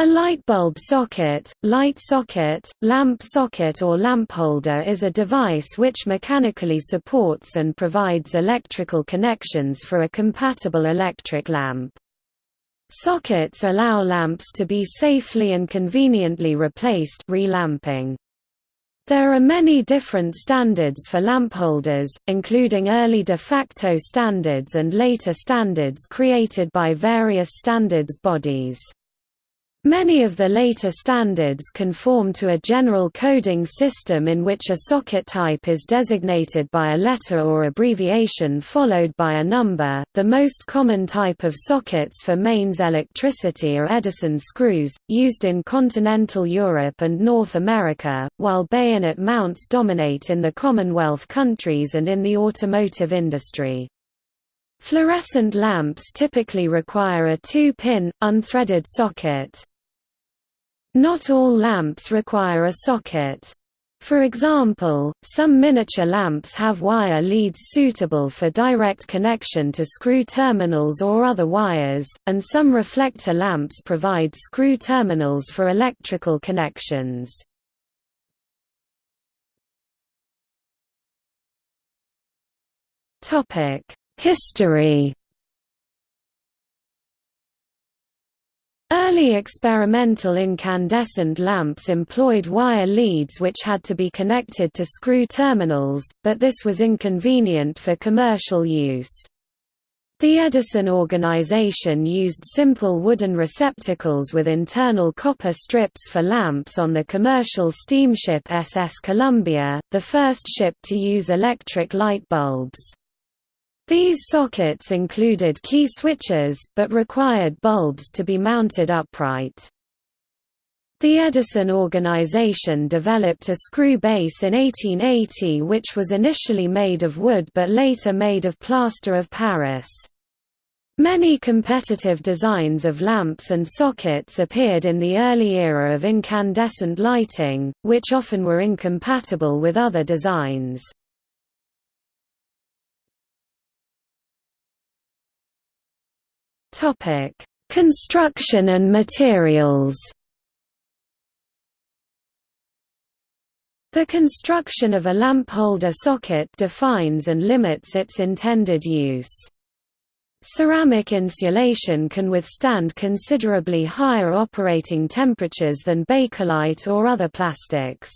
A light bulb socket, light socket, lamp socket or lamp holder is a device which mechanically supports and provides electrical connections for a compatible electric lamp. Sockets allow lamps to be safely and conveniently replaced relamping. There are many different standards for lamp holders, including early de facto standards and later standards created by various standards bodies. Many of the later standards conform to a general coding system in which a socket type is designated by a letter or abbreviation followed by a number. The most common type of sockets for mains electricity are Edison screws, used in continental Europe and North America, while bayonet mounts dominate in the Commonwealth countries and in the automotive industry. Fluorescent lamps typically require a two-pin, unthreaded socket. Not all lamps require a socket. For example, some miniature lamps have wire leads suitable for direct connection to screw terminals or other wires, and some reflector lamps provide screw terminals for electrical connections. History Early experimental incandescent lamps employed wire leads which had to be connected to screw terminals, but this was inconvenient for commercial use. The Edison organization used simple wooden receptacles with internal copper strips for lamps on the commercial steamship SS Columbia, the first ship to use electric light bulbs. These sockets included key switches, but required bulbs to be mounted upright. The Edison organization developed a screw base in 1880 which was initially made of wood but later made of plaster of Paris. Many competitive designs of lamps and sockets appeared in the early era of incandescent lighting, which often were incompatible with other designs. Topic: Construction and materials. The construction of a lamp holder socket defines and limits its intended use. Ceramic insulation can withstand considerably higher operating temperatures than Bakelite or other plastics.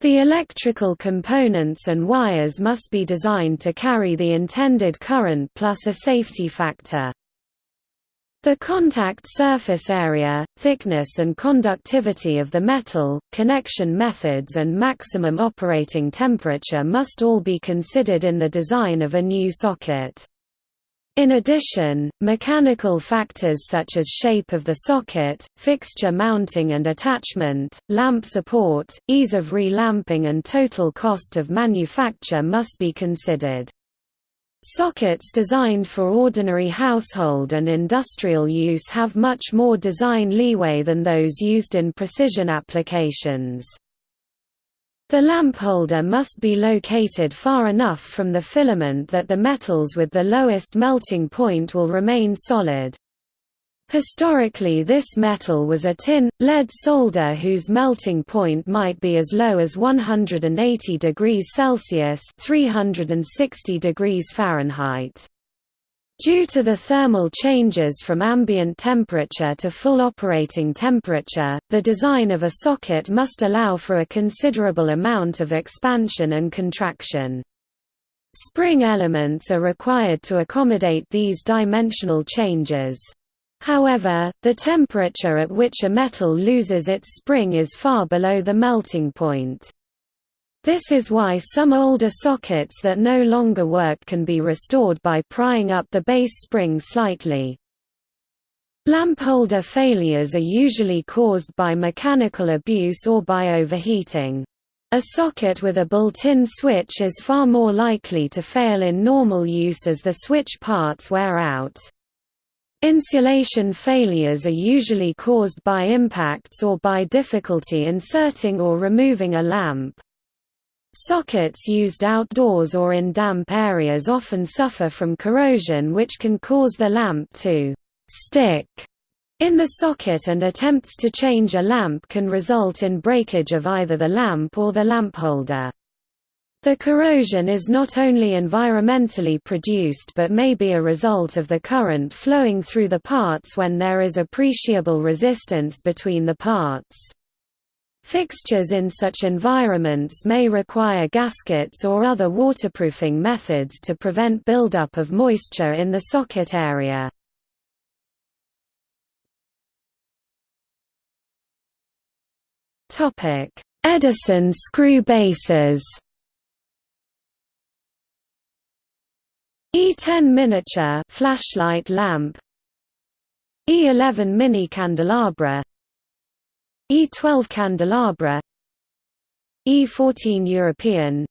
The electrical components and wires must be designed to carry the intended current plus a safety factor. The contact surface area, thickness and conductivity of the metal, connection methods and maximum operating temperature must all be considered in the design of a new socket. In addition, mechanical factors such as shape of the socket, fixture mounting and attachment, lamp support, ease of relamping and total cost of manufacture must be considered. Sockets designed for ordinary household and industrial use have much more design leeway than those used in precision applications. The lamp holder must be located far enough from the filament that the metals with the lowest melting point will remain solid. Historically this metal was a tin, lead solder whose melting point might be as low as 180 degrees Celsius 360 degrees Fahrenheit. Due to the thermal changes from ambient temperature to full operating temperature, the design of a socket must allow for a considerable amount of expansion and contraction. Spring elements are required to accommodate these dimensional changes. However, the temperature at which a metal loses its spring is far below the melting point. This is why some older sockets that no longer work can be restored by prying up the base spring slightly. Lamp holder failures are usually caused by mechanical abuse or by overheating. A socket with a built-in switch is far more likely to fail in normal use as the switch parts wear out. Insulation failures are usually caused by impacts or by difficulty inserting or removing a lamp. Sockets used outdoors or in damp areas often suffer from corrosion which can cause the lamp to «stick» in the socket and attempts to change a lamp can result in breakage of either the lamp or the lamp holder. The corrosion is not only environmentally produced but may be a result of the current flowing through the parts when there is appreciable resistance between the parts. Fixtures in such environments may require gaskets or other waterproofing methods to prevent buildup of moisture in the socket area. Edison screw bases E10 miniature flashlight lamp. E11 mini candelabra. E12 candelabra. E14 European.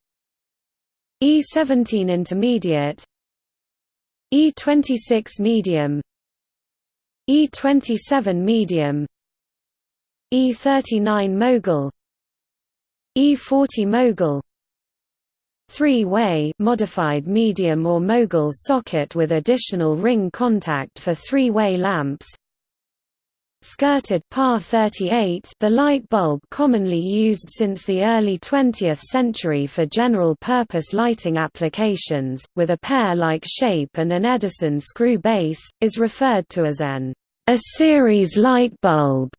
E17 intermediate. E26 medium. E27 medium. E39 mogul. E40 mogul three-way modified medium or mogul socket with additional ring contact for three-way lamps skirted PAR 38 the light bulb commonly used since the early 20th century for general-purpose lighting applications, with a pear-like shape and an Edison screw base, is referred to as an a series light bulb.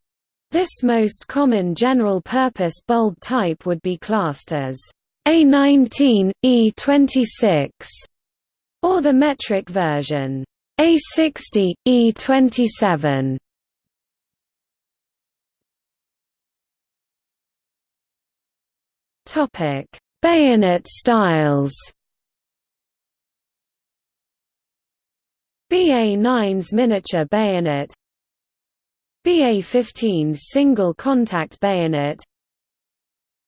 This most common general-purpose bulb type would be classed as A19, E26, or the metric version A60, E27. Topic: Bayonet styles. BA-9's miniature bayonet BA-15's single contact bayonet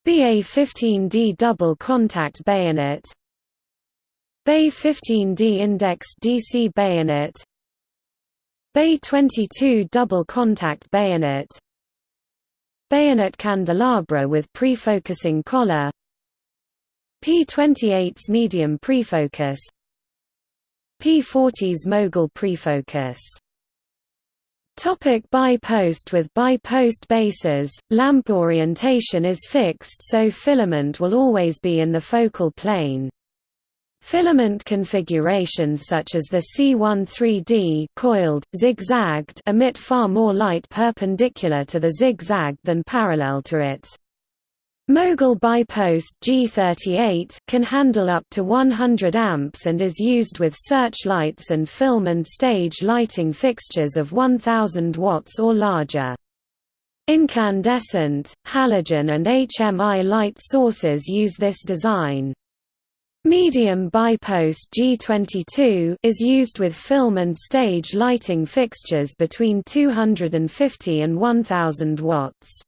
BA-15D double contact bayonet BA-15D indexed DC bayonet BA-22 double contact bayonet Bayonet candelabra with pre-focusing collar P28's medium prefocus P40's mogul prefocus Topic bi-post With bi-post bases, lamp orientation is fixed so filament will always be in the focal plane. Filament configurations such as the C13D coiled, zigzagged emit far more light perpendicular to the zigzag than parallel to it. Mogul bipost G38 can handle up to 100 amps and is used with searchlights and film and stage lighting fixtures of 1000 watts or larger. Incandescent, halogen and HMI light sources use this design. Medium bipost G22 is used with film and stage lighting fixtures between 250 and 1000 watts.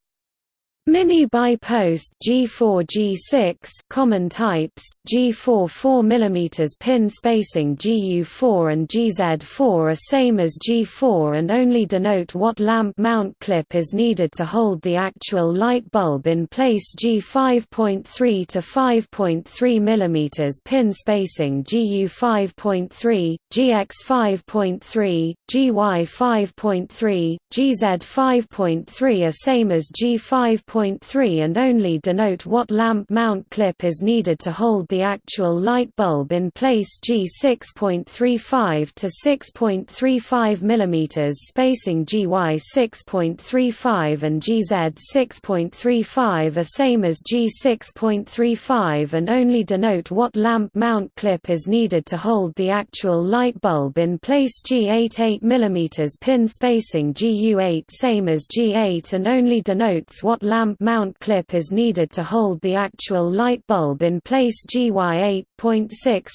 Mini bipost G4 G6 common types G4 4 mm pin spacing GU4 and GZ4 are same as G4 and only denote what lamp mount clip is needed to hold the actual light bulb in place. G5.3 to 5.3 mm pin spacing GU5.3 GX 5.3 GY 5.3 GZ 5.3 are same as G5 6.3 and only denote what lamp mount clip is needed to hold the actual light bulb in place G6.35 to 6.35 mm spacing GY 6.35 and GZ 6.35 are same as G6.35 and only denote what lamp mount clip is needed to hold the actual light bulb in place G8 8 mm pin spacing GU8 same as G8 and only denotes what lamp mount clip is needed to hold the actual light bulb in place GY 8.6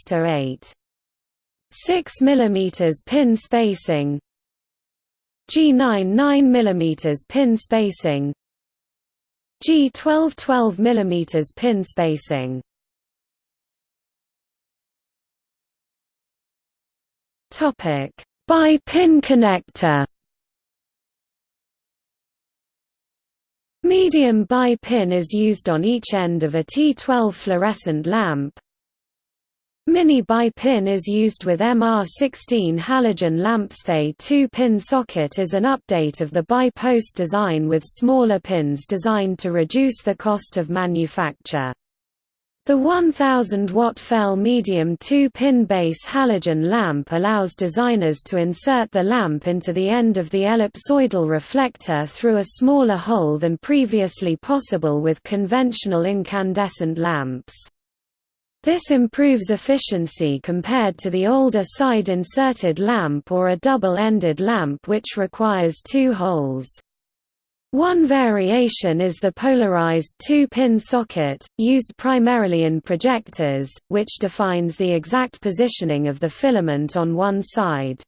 to 8. 6 mm pin spacing. G9 9 mm pin spacing. G12 12 mm pin spacing. Topic. By pin connector Medium bi-pin is used on each end of a T12 fluorescent lamp. Mini bi-pin is used with MR16 halogen lamps. The 2-pin socket is an update of the bi-post design with smaller pins designed to reduce the cost of manufacture. The 1000 watt FEL medium 2-pin base halogen lamp allows designers to insert the lamp into the end of the ellipsoidal reflector through a smaller hole than previously possible with conventional incandescent lamps. This improves efficiency compared to the older side-inserted lamp or a double-ended lamp which requires two holes. One variation is the polarized two-pin socket, used primarily in projectors, which defines the exact positioning of the filament on one side.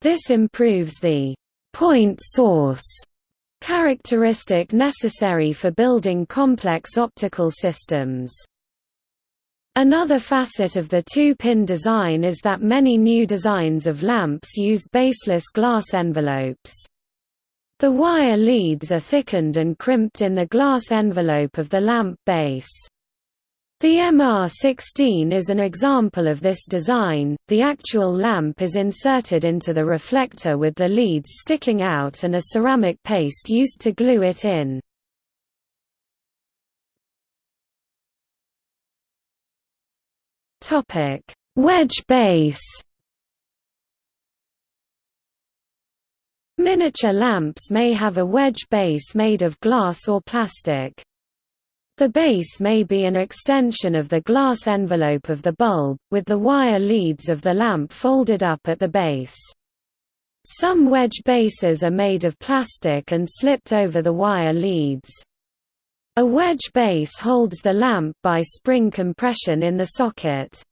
This improves the point source characteristic necessary for building complex optical systems. Another facet of the two-pin design is that many new designs of lamps use baseless glass envelopes. The wire leads are thickened and crimped in the glass envelope of the lamp base. The MR16 is an example of this design. The actual lamp is inserted into the reflector with the leads sticking out and a ceramic paste used to glue it in. Topic: Wedge base. Miniature lamps may have a wedge base made of glass or plastic. The base may be an extension of the glass envelope of the bulb, with the wire leads of the lamp folded up at the base. Some wedge bases are made of plastic and slipped over the wire leads. A wedge base holds the lamp by spring compression in the socket.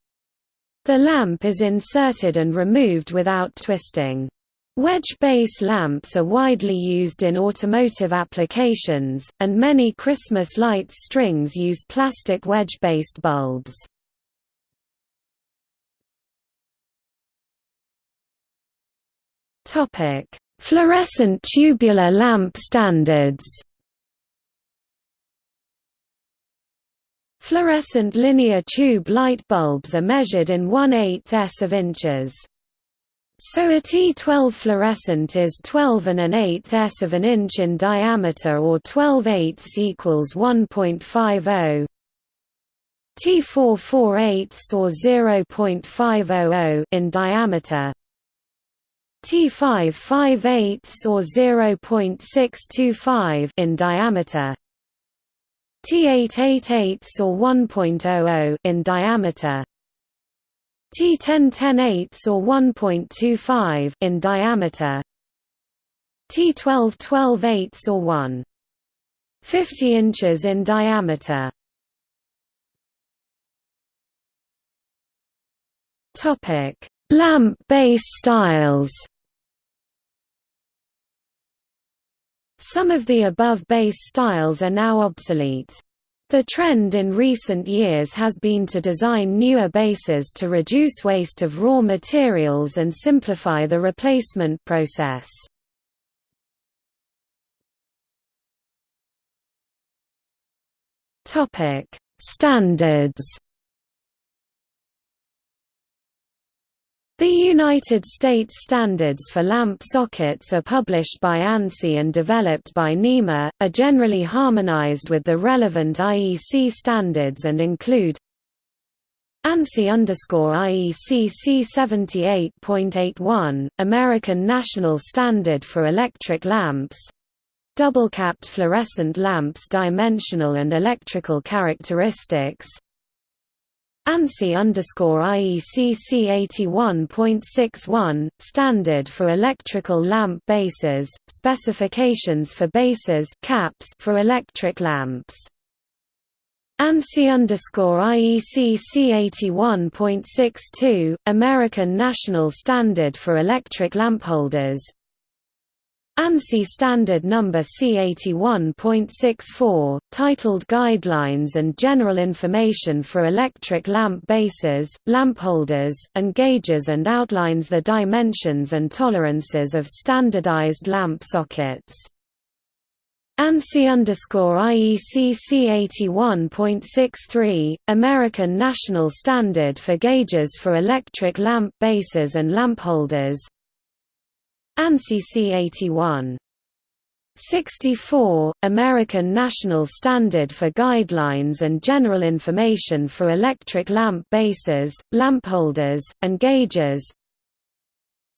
The lamp is inserted and removed without twisting. Wedge base lamps are widely used in automotive applications, and many Christmas lights strings use plastic wedge-based bulbs. Fluorescent tubular lamp standards Fluorescent linear tube light bulbs are measured in 1 8 s of inches. So a T12 fluorescent is 12 and an eighth s of an inch in diameter or 12 eighths equals 1.50. T4 4 eighths or 0.500 in diameter. T5 5 eighths or 0.625 in diameter. T8 8 eighths or 1.00 in diameter. T10 10 eighths or 1.25 in diameter. T12 12 eighths or 1. 50 inches in diameter. Topic: Lamp base styles. Some of the above base styles are now obsolete. The trend in recent years has been to design newer bases to reduce waste of raw materials and simplify the replacement process. Standards The United States standards for lamp sockets are published by ANSI and developed by NEMA, are generally harmonized with the relevant IEC standards and include ANSI IEC C78.81, American National Standard for Electric Lamps Double-capped fluorescent lamps dimensional and electrical characteristics ANSI IEC C81.61, Standard for Electrical Lamp Bases, Specifications for Bases caps for electric lamps. ANSI IEC C81.62, American National Standard for Electric Lampholders ANSI Standard Number C81.64, titled Guidelines and General Information for Electric Lamp Bases, Lampholders, and Gauges and outlines the dimensions and tolerances of standardized lamp sockets. ANSI underscore IEC C81.63, American National Standard for Gauges for Electric Lamp Bases and Lamp Holders. ANSI C81. 64, American National Standard for Guidelines and General Information for Electric Lamp Bases, Lamp Holders, and Gauges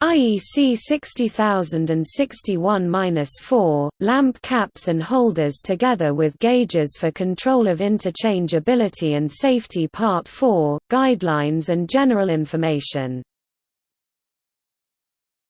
IEC 60061-4, lamp caps and holders together with gauges for control of interchangeability and safety Part 4, Guidelines and General Information